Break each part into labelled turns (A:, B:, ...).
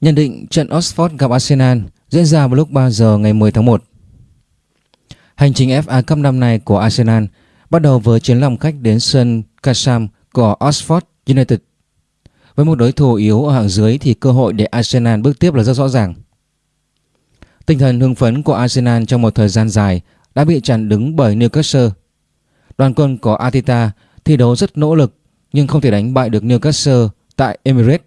A: Nhận định trận Oxford gặp Arsenal diễn ra vào lúc 3 giờ ngày 10 tháng 1. Hành trình FA Cup năm nay của Arsenal bắt đầu với chuyến lòng khách đến sân Casam của Oxford United. Với một đối thủ yếu ở hạng dưới thì cơ hội để Arsenal bước tiếp là rất rõ ràng. Tinh thần hưng phấn của Arsenal trong một thời gian dài đã bị chặn đứng bởi Newcastle. Đoàn quân của Atita thi đấu rất nỗ lực nhưng không thể đánh bại được Newcastle tại Emirates.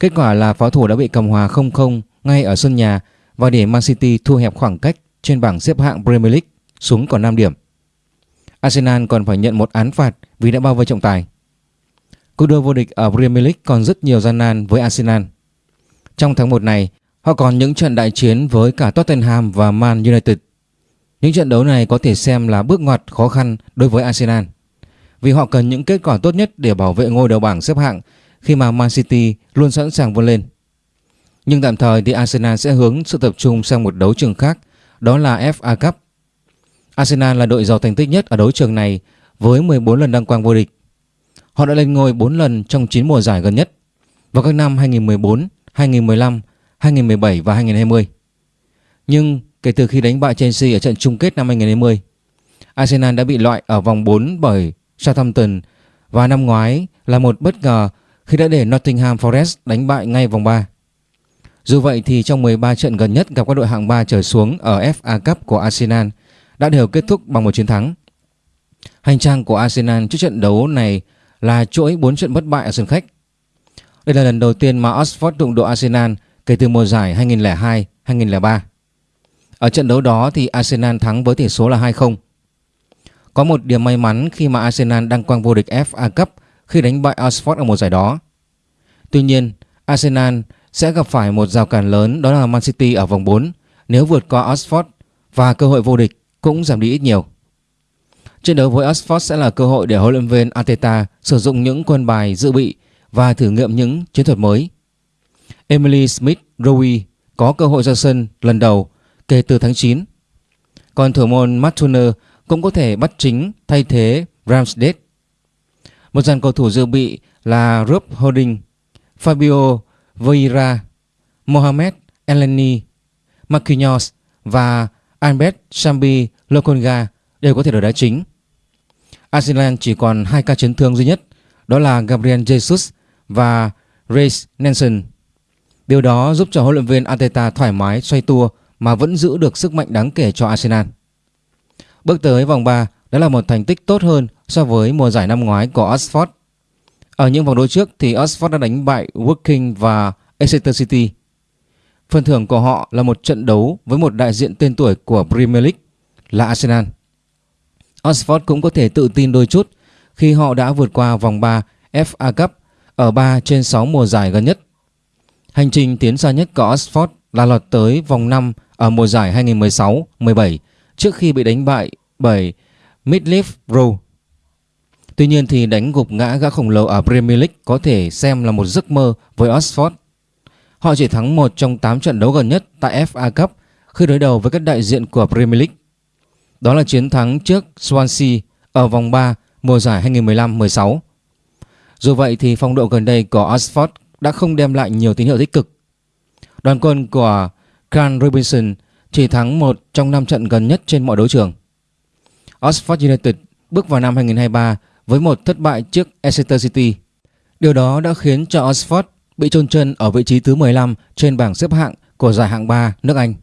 A: Kết quả là pháo thủ đã bị cầm hòa 0-0 ngay ở sân nhà và để Man City thu hẹp khoảng cách trên bảng xếp hạng Premier League xuống còn 5 điểm. Arsenal còn phải nhận một án phạt vì đã bao vây trọng tài. Cuộc đua vô địch ở Premier League còn rất nhiều gian nan với Arsenal. Trong tháng 1 này, họ còn những trận đại chiến với cả Tottenham và Man United. Những trận đấu này có thể xem là bước ngoặt khó khăn đối với Arsenal vì họ cần những kết quả tốt nhất để bảo vệ ngôi đầu bảng xếp hạng khi mà Man City luôn sẵn sàng vươn lên. Nhưng tạm thời thì Arsenal sẽ hướng sự tập trung sang một đấu trường khác, đó là FA Cup. Arsenal là đội giàu thành tích nhất ở đấu trường này với 14 lần đăng quang vô địch. Họ đã lên ngôi 4 lần trong 9 mùa giải gần nhất vào các năm 2014, 2015, 2017 và 2020. Nhưng kể từ khi đánh bại Chelsea ở trận chung kết năm 2020, Arsenal đã bị loại ở vòng 4 bởi Southampton và năm ngoái là một bất ngờ khi đã để Nottingham Forest đánh bại ngay vòng 3. Dù vậy thì trong 13 trận gần nhất gặp các đội hạng 3 trở xuống ở FA Cup của Arsenal đã đều kết thúc bằng một chiến thắng. Hành trang của Arsenal trước trận đấu này là chuỗi 4 trận bất bại ở sân khách. Đây là lần đầu tiên mà Oxford đụng độ Arsenal kể từ mùa giải 2002-2003. Ở trận đấu đó thì Arsenal thắng với tỷ số là 2-0. Có một điểm may mắn khi mà Arsenal đăng quang vô địch FA Cup khi đánh bại Oxford ở mùa giải đó. Tuy nhiên, Arsenal sẽ gặp phải một rào cản lớn đó là Man City ở vòng 4 nếu vượt qua Oxford và cơ hội vô địch cũng giảm đi ít nhiều. Trận đấu với Oxford sẽ là cơ hội để huấn luyện viên Arteta sử dụng những quân bài dự bị và thử nghiệm những chiến thuật mới. Emily Smith Rowe có cơ hội ra sân lần đầu kể từ tháng 9. Còn thủ môn Matt Turner cũng có thể bắt chính thay thế Ramsdale. Một dàn cầu thủ dự bị là Rob Holding, Fabio Vieira, Mohamed Elneny, Marquinhos và Albert Sambi Lokonga đều có thể đổi đá chính. Arsenal chỉ còn hai ca chấn thương duy nhất, đó là Gabriel Jesus và Reece Nelson. Điều đó giúp cho huấn luyện viên Arteta thoải mái xoay tua mà vẫn giữ được sức mạnh đáng kể cho Arsenal. Bước tới vòng 3 đó là một thành tích tốt hơn so với mùa giải năm ngoái của Oxford. Ở những vòng đấu trước thì Oxford đã đánh bại Woking và Exeter City. Phần thưởng của họ là một trận đấu với một đại diện tên tuổi của Premier League là Arsenal. Oxford cũng có thể tự tin đôi chút khi họ đã vượt qua vòng 3 FA Cup ở 3 trên 6 mùa giải gần nhất. Hành trình tiến xa nhất của Oxford là lọt tới vòng 5 ở mùa giải 2016-17 trước khi bị đánh bại bởi Middlesbrough. Tuy nhiên thì đánh gục ngã gã khổng lồ ở Premier League có thể xem là một giấc mơ với Oxford. Họ chỉ thắng một trong 8 trận đấu gần nhất tại FA Cup khi đối đầu với các đại diện của Premier League. Đó là chiến thắng trước Swansea ở vòng 3 mùa giải 2015-16. Dù vậy thì phong độ gần đây của Oxford đã không đem lại nhiều tín hiệu tích cực. Đoàn quân của Carl Robinson chỉ thắng một trong 5 trận gần nhất trên mọi đấu trường. Oxford United bước vào năm 2023 với một thất bại trước Exeter City. Điều đó đã khiến cho Oxford bị chôn chân ở vị trí thứ 15 trên bảng xếp hạng của giải hạng 3 nước Anh.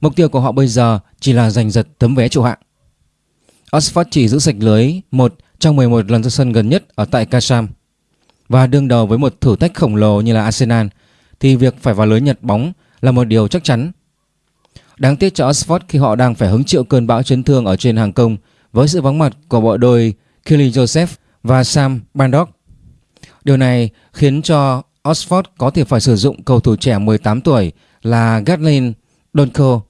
A: Mục tiêu của họ bây giờ chỉ là giành giật tấm vé trụ hạng. Oxford chỉ giữ sạch lưới một trong 11 lần ra sân gần nhất ở tại Kasham. Và đương đầu với một thử thách khổng lồ như là Arsenal, thì việc phải vào lưới nhặt bóng là một điều chắc chắn Đáng tiếc cho Oxford khi họ đang phải hứng chịu cơn bão chấn thương ở trên hàng công với sự vắng mặt của bộ đôi Kelly Joseph và Sam Bandock. Điều này khiến cho Oxford có thể phải sử dụng cầu thủ trẻ 18 tuổi là Gatlin Donko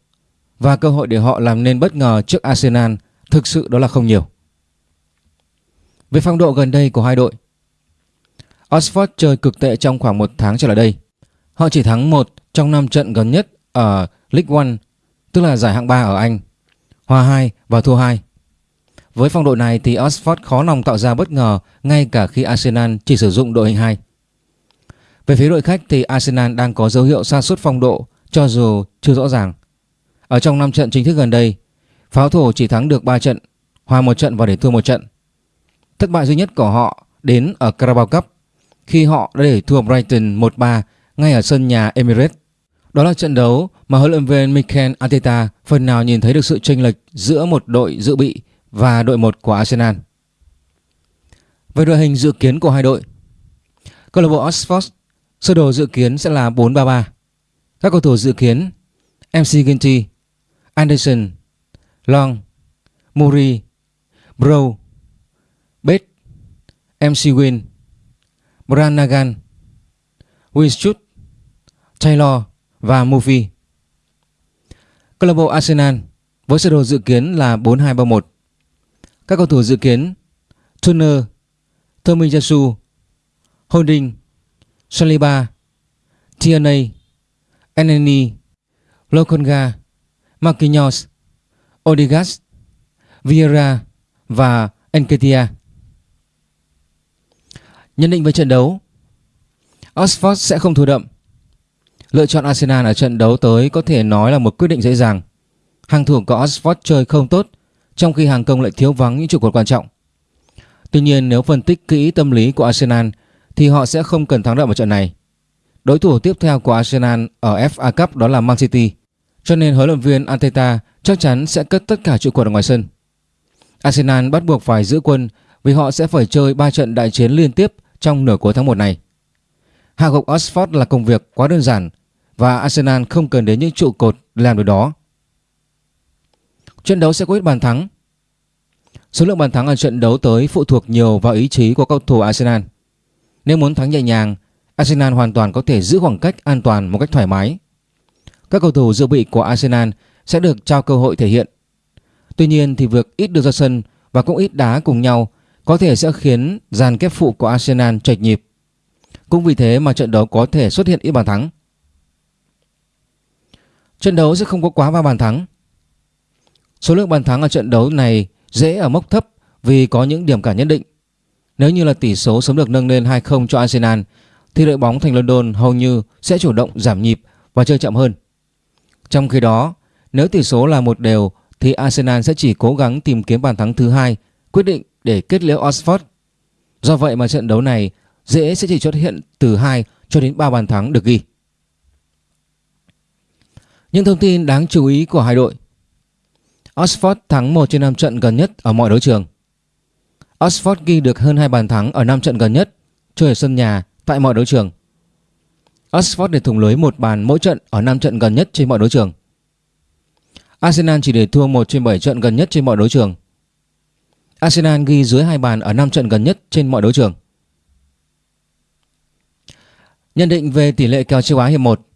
A: và cơ hội để họ làm nên bất ngờ trước Arsenal thực sự đó là không nhiều. Về phong độ gần đây của hai đội, Oxford chơi cực tệ trong khoảng một tháng trở lại đây. Họ chỉ thắng một trong năm trận gần nhất ở League One tức là giải hạng 3 ở Anh, hòa 2 và thua 2. Với phong độ này thì Oxford khó lòng tạo ra bất ngờ ngay cả khi Arsenal chỉ sử dụng đội hình 2. Về phía đội khách thì Arsenal đang có dấu hiệu sa sút phong độ cho dù chưa rõ ràng. Ở trong 5 trận chính thức gần đây, pháo thủ chỉ thắng được 3 trận, hòa 1 trận và để thua 1 trận. Thất bại duy nhất của họ đến ở Carabao Cup khi họ đã để thua Brighton 1-3 ngay ở sân nhà Emirates. Đó là trận đấu mà huấn luyện viên Mikel Arteta phần nào nhìn thấy được sự chênh lệch giữa một đội dự bị và đội 1 của Arsenal. Về đội hình dự kiến của hai đội, câu lạc bộ Oxford sơ đồ dự kiến sẽ là 4-3-3. Các cầu thủ dự kiến MC Ginty, Anderson, Long, Muri, Bro, Bate, MC Win, Branagan, Winchut, Taylor và Murphy. Câu lạc bộ Arsenal với sơ đồ dự kiến là 4-2-3-1. Các cầu thủ dự kiến Turner, Tomiyasu, Holding, Saliba, Tierney, Eneni, Lokonga, Marquinhos, Odegaard, Vieira và Enketia. Nhận định về trận đấu Oxford sẽ không thua đậm Lựa chọn Arsenal ở trận đấu tới có thể nói là một quyết định dễ dàng. Hàng thủ của Oxford chơi không tốt, Trong khi hàng công lại thiếu vắng những trụ cột quan trọng. Tuy nhiên, nếu phân tích kỹ tâm lý của Arsenal, Thì họ sẽ không cần thắng đậm ở trận này. Đối thủ tiếp theo của Arsenal ở FA Cup đó là Man City. Cho nên huấn luyện viên Arteta chắc chắn sẽ cất tất cả trụ cột ở ngoài sân. Arsenal bắt buộc phải giữ quân vì họ sẽ phải chơi 3 trận đại chiến liên tiếp trong nửa cuối tháng 1 này. Hạ gục Oxford là công việc quá đơn giản và Arsenal không cần đến những trụ cột làm được đó. Trận đấu sẽ có ít bàn thắng. Số lượng bàn thắng ở trận đấu tới phụ thuộc nhiều vào ý chí của cầu thủ Arsenal. Nếu muốn thắng nhẹ nhàng, Arsenal hoàn toàn có thể giữ khoảng cách an toàn một cách thoải mái. Các cầu thủ dự bị của Arsenal sẽ được trao cơ hội thể hiện. Tuy nhiên thì việc ít được ra sân và cũng ít đá cùng nhau có thể sẽ khiến dàn kép phụ của Arsenal chệch nhịp. Cũng vì thế mà trận đấu có thể xuất hiện ít bàn thắng. Trận đấu sẽ không có quá 3 bàn thắng. Số lượng bàn thắng ở trận đấu này dễ ở mốc thấp vì có những điểm cả nhất định. Nếu như là tỷ số sớm được nâng lên 2-0 cho Arsenal thì đội bóng thành London hầu như sẽ chủ động giảm nhịp và chơi chậm hơn. Trong khi đó, nếu tỷ số là một đều thì Arsenal sẽ chỉ cố gắng tìm kiếm bàn thắng thứ hai quyết định để kết liễu Oxford. Do vậy mà trận đấu này dễ sẽ chỉ xuất hiện từ 2 cho đến 3 bàn thắng được ghi. Những thông tin đáng chú ý của hai đội Oxford thắng 1 trên 5 trận gần nhất ở mọi đấu trường. Oxford ghi được hơn 2 bàn thắng ở 5 trận gần nhất, chơi ở sân nhà tại mọi đấu trường. Oxford để thủng lưới một bàn mỗi trận ở 5 trận gần nhất trên mọi đấu trường. Arsenal chỉ để thua 1 trên 7 trận gần nhất trên mọi đấu trường. Arsenal ghi dưới 2 bàn ở 5 trận gần nhất trên mọi đấu trường. Nhận định về tỷ lệ kèo châu Á hiệp 1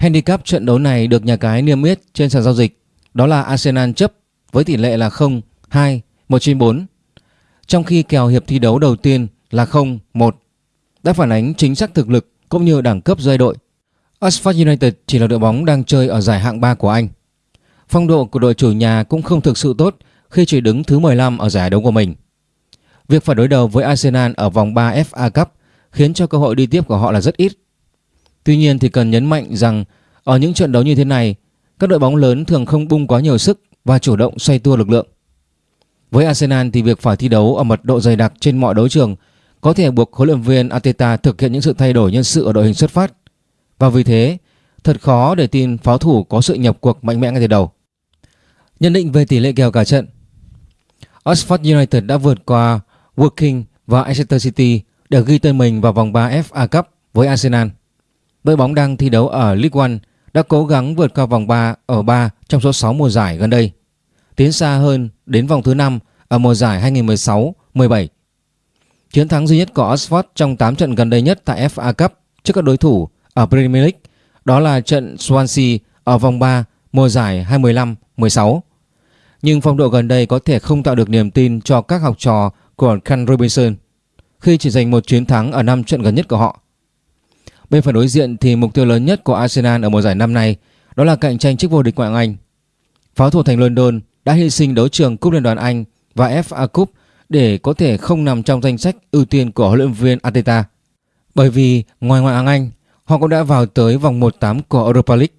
A: Handicap trận đấu này được nhà cái niêm yết trên sàn giao dịch. Đó là Arsenal chấp với tỷ lệ là 0, 2, 1 trên 4 Trong khi kèo hiệp thi đấu đầu tiên là 0, 1 Đã phản ánh chính xác thực lực cũng như đẳng cấp giai đội. Oxford United chỉ là đội bóng đang chơi ở giải hạng 3 của Anh. Phong độ của đội chủ nhà cũng không thực sự tốt khi chỉ đứng thứ 15 ở giải đấu của mình. Việc phải đối đầu với Arsenal ở vòng 3 FA Cup khiến cho cơ hội đi tiếp của họ là rất ít. Tuy nhiên thì cần nhấn mạnh rằng ở những trận đấu như thế này, các đội bóng lớn thường không bung quá nhiều sức và chủ động xoay tua lực lượng. Với Arsenal thì việc phải thi đấu ở mật độ dày đặc trên mọi đấu trường có thể buộc huấn luyện viên Arteta thực hiện những sự thay đổi nhân sự ở đội hình xuất phát. Và vì thế, thật khó để tin pháo thủ có sự nhập cuộc mạnh mẽ ngay từ đầu. Nhận định về tỷ lệ kèo cả trận Oxford United đã vượt qua Woking và Exeter City để ghi tên mình vào vòng 3 FA Cup với Arsenal. Đội bóng đang thi đấu ở League One đã cố gắng vượt qua vòng 3 ở 3 trong số 6 mùa giải gần đây, tiến xa hơn đến vòng thứ 5 ở mùa giải 2016-17. Chiến thắng duy nhất của Oxford trong 8 trận gần đây nhất tại FA Cup trước các đối thủ ở Premier League đó là trận Swansea ở vòng 3 mùa giải 2015-16 nhưng phong độ gần đây có thể không tạo được niềm tin cho các học trò của Ken Robinson khi chỉ giành một chiến thắng ở 5 trận gần nhất của họ. Bên phần đối diện thì mục tiêu lớn nhất của Arsenal ở mùa giải năm nay đó là cạnh tranh chức vô địch ngoại hạng Anh. Pháo thủ thành London đã hy sinh đấu trường Cúp Liên đoàn Anh và FA Cup để có thể không nằm trong danh sách ưu tiên của huấn luyện viên Arteta. Bởi vì ngoài ngoại hạng Anh, họ cũng đã vào tới vòng 1-8 của Europa League.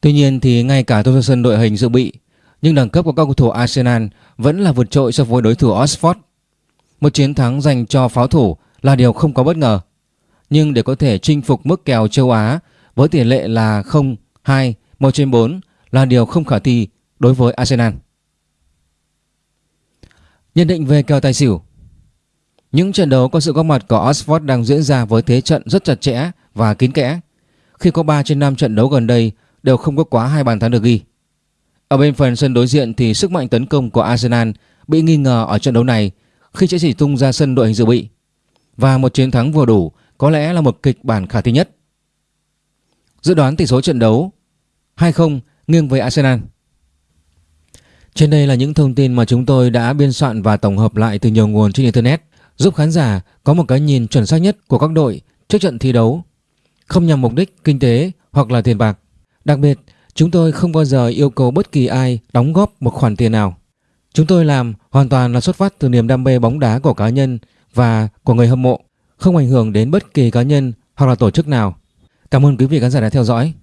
A: Tuy nhiên thì ngay cả Thompson đội hình dự bị, nhưng đẳng cấp của các cầu thủ Arsenal vẫn là vượt trội so với đối thủ Oxford. Một chiến thắng dành cho pháo thủ là điều không có bất ngờ. Nhưng để có thể chinh phục mức kèo châu Á với tỷ lệ là 0-2, 1 trên 4 là điều không khả thi đối với Arsenal. Nhận định về kèo tài xỉu Những trận đấu có sự góp mặt của Oxford đang diễn ra với thế trận rất chặt chẽ và kín kẽ. Khi có 3 trên 5 trận đấu gần đây đều không có quá hai bàn thắng được ghi. Ở bên phần sân đối diện thì sức mạnh tấn công của Arsenal bị nghi ngờ ở trận đấu này khi chỉ tung ra sân đội hình dự bị. Và một chiến thắng vừa đủ có lẽ là một kịch bản khả thi nhất. Dự đoán tỷ số trận đấu 2-0 nghiêng với Arsenal. Trên đây là những thông tin mà chúng tôi đã biên soạn và tổng hợp lại từ nhiều nguồn trên Internet giúp khán giả có một cái nhìn chuẩn xác nhất của các đội trước trận thi đấu, không nhằm mục đích kinh tế hoặc là tiền bạc. Đặc biệt, chúng tôi không bao giờ yêu cầu bất kỳ ai đóng góp một khoản tiền nào. Chúng tôi làm hoàn toàn là xuất phát từ niềm đam mê bóng đá của cá nhân và của người hâm mộ, không ảnh hưởng đến bất kỳ cá nhân hoặc là tổ chức nào. Cảm ơn quý vị khán giả đã theo dõi.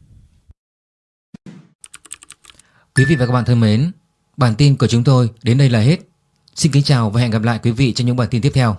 A: Quý vị và các bạn thân mến, bản tin của chúng tôi đến đây là hết. Xin kính chào và hẹn gặp lại quý vị trong những bản tin tiếp theo.